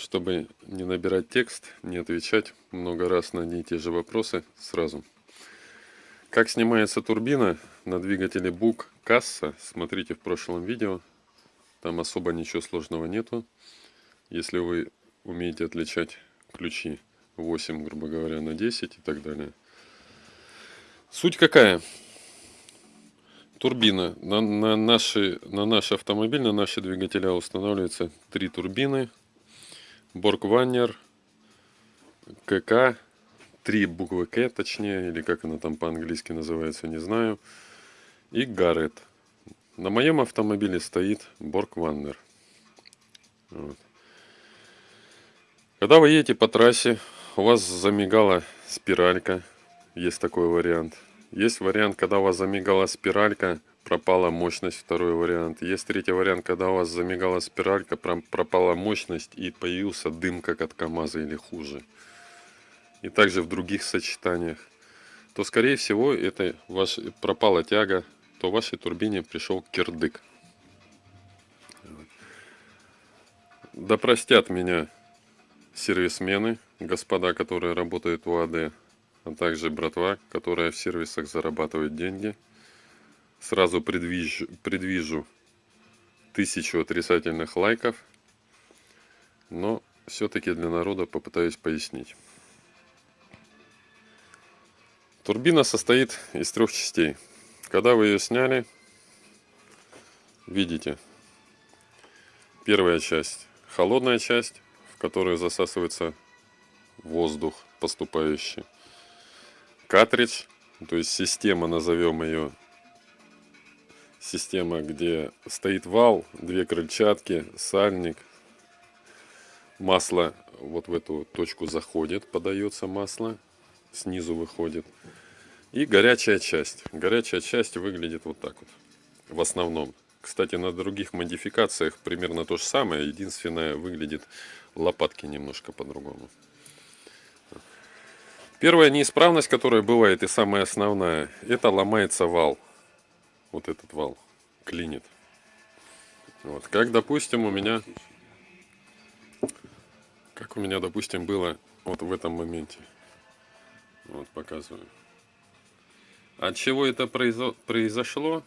чтобы не набирать текст, не отвечать много раз на одни и те же вопросы сразу. Как снимается турбина на двигателе Бук Касса, смотрите в прошлом видео. Там особо ничего сложного нету. Если вы умеете отличать ключи 8, грубо говоря, на 10 и так далее. Суть какая? Турбина. На, на, наши, на наш автомобиль, на наши двигателя устанавливаются три турбины. Боргваннер, КК, три буквы К точнее, или как она там по-английски называется, не знаю. И Гаррет. На моем автомобиле стоит Боргваннер. Вот. Когда вы едете по трассе, у вас замигала спиралька, есть такой вариант. Есть вариант, когда у вас замигала спиралька, пропала мощность, второй вариант. Есть третий вариант, когда у вас замигала спиралька, пропала мощность и появился дым, как от КамАЗа или хуже. И также в других сочетаниях. То, скорее всего, это ваш, пропала тяга, то в вашей турбине пришел кирдык. Да простят меня сервисмены, господа, которые работают в УАД а также братва, которая в сервисах зарабатывает деньги. Сразу предвижу, предвижу тысячу отрицательных лайков, но все-таки для народа попытаюсь пояснить. Турбина состоит из трех частей. Когда вы ее сняли, видите, первая часть, холодная часть, в которую засасывается воздух поступающий картридж, то есть система, назовем ее, система, где стоит вал, две крыльчатки, сальник, масло вот в эту точку заходит, подается масло, снизу выходит. И горячая часть. Горячая часть выглядит вот так вот, в основном. Кстати, на других модификациях примерно то же самое, единственное, выглядит лопатки немножко по-другому. Первая неисправность, которая бывает и самая основная, это ломается вал. Вот этот вал клинит. Вот, как, допустим, у меня, как у меня, допустим, было вот в этом моменте. Вот, показываю. От чего это произошло,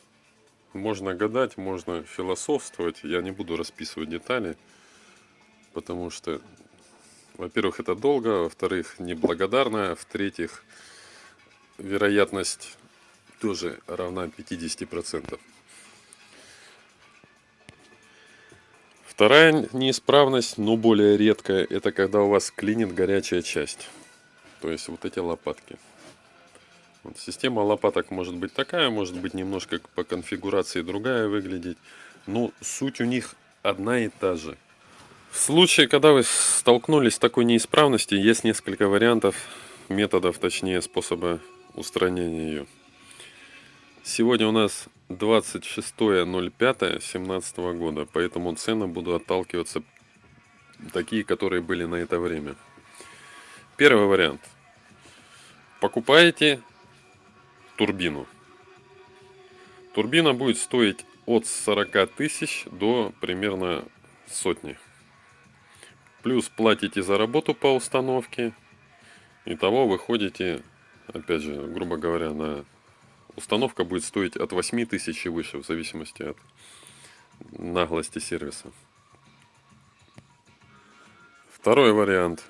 можно гадать, можно философствовать. Я не буду расписывать детали, потому что во-первых, это долго, во-вторых, неблагодарно, в-третьих, вероятность тоже равна 50%. Вторая неисправность, но более редкая, это когда у вас клинит горячая часть. То есть вот эти лопатки. Вот система лопаток может быть такая, может быть немножко по конфигурации другая выглядеть. Но суть у них одна и та же. В случае, когда вы столкнулись с такой неисправностью, есть несколько вариантов, методов, точнее, способа устранения ее. Сегодня у нас 26.05.17 года, поэтому цены буду отталкиваться такие, которые были на это время. Первый вариант. Покупаете турбину. Турбина будет стоить от 40 тысяч до примерно сотни. Плюс платите за работу по установке. Итого выходите, опять же, грубо говоря, на установка будет стоить от 8 тысяч и выше, в зависимости от наглости сервиса. Второй вариант,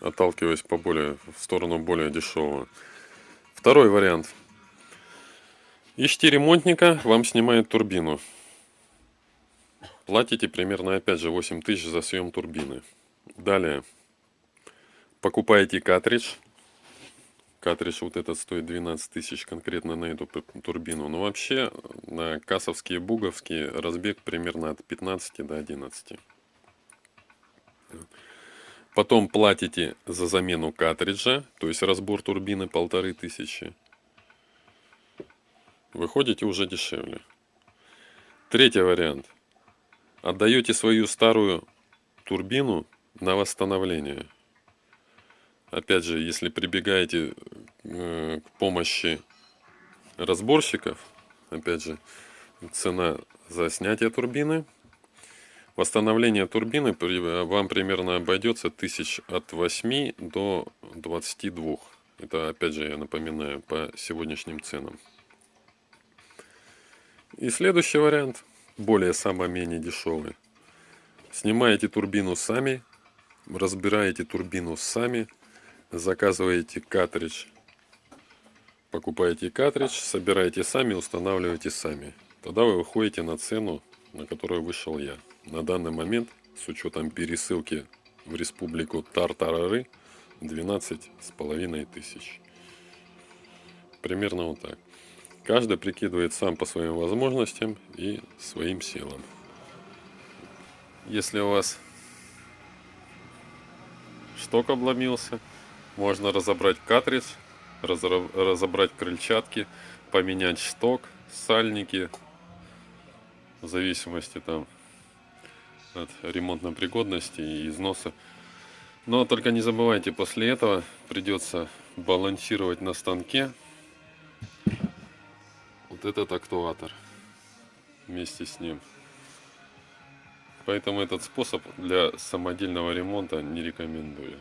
отталкиваясь по более, в сторону более дешевого. Второй вариант. Ищите ремонтника, вам снимает турбину. Платите примерно, опять же, 8 тысяч за съем турбины. Далее. Покупаете картридж. Картридж вот этот стоит 12 тысяч конкретно на эту турбину. Но вообще на кассовские, буговские разбег примерно от 15 до 11. Потом платите за замену картриджа, то есть разбор турбины полторы тысячи. Выходите уже дешевле. Третий вариант – отдаете свою старую турбину на восстановление. Опять же, если прибегаете э, к помощи разборщиков, опять же, цена за снятие турбины, Восстановление турбины вам примерно обойдется тысяч от 8 до 22. Это опять же я напоминаю по сегодняшним ценам. И следующий вариант, более самый менее дешевый. Снимаете турбину сами, разбираете турбину сами, заказываете картридж, покупаете картридж, собираете сами, устанавливаете сами. Тогда вы выходите на цену, на которую вышел я. На данный момент, с учетом пересылки в республику Тартарары, 12 с половиной тысяч. Примерно вот так. Каждый прикидывает сам по своим возможностям и своим силам. Если у вас шток обломился, можно разобрать разра- разобрать крыльчатки, поменять шток, сальники, в зависимости там от ремонтной пригодности и износа. Но только не забывайте, после этого придется балансировать на станке вот этот актуатор вместе с ним. Поэтому этот способ для самодельного ремонта не рекомендую.